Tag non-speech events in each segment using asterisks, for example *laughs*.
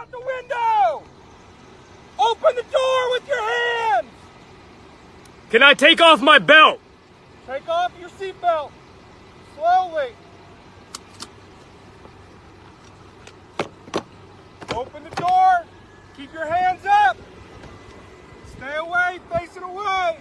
out the window! Open the door with your hands! Can I take off my belt? Take off your seatbelt. Slowly. Open the door. Keep your hands up. Stay away, facing away.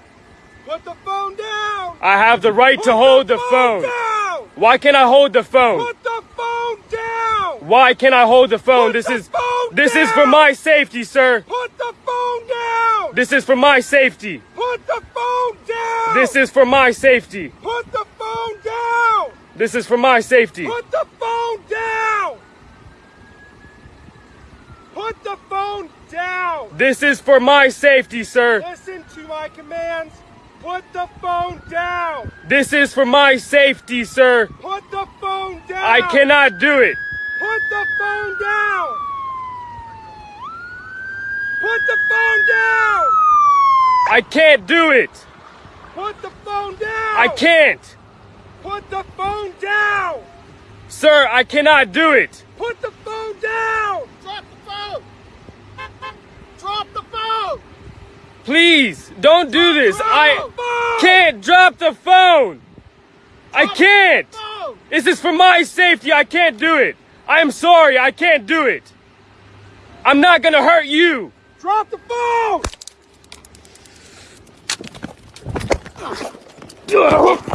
Put the phone down. I have the right Put to hold the phone phone. down. Why can't I hold the phone? Put the phone down. Why can't I hold the phone? Put This the is phone this is for my safety, sir. Put the phone down. This is for my safety. Put the phone down. This is for my safety. Put the phone down. This is for my safety. Put the phone down. Put the phone down. This is for my safety, sir. Listen to my commands. Put the phone down. This is for my safety, sir. Put the phone down. I cannot do it. Put the phone down. Put the phone down. I can't do it. Put the phone down. I can't. Put the phone down. Sir, I cannot do it. Put the phone down. Drop the phone. Drop the phone. Please, don't do this. Drop I phone. can't drop the phone. I can't. Phone. This is for my safety. I can't do it. I am sorry. I can't do it. I'm not gonna hurt you. Drop the phone. *laughs*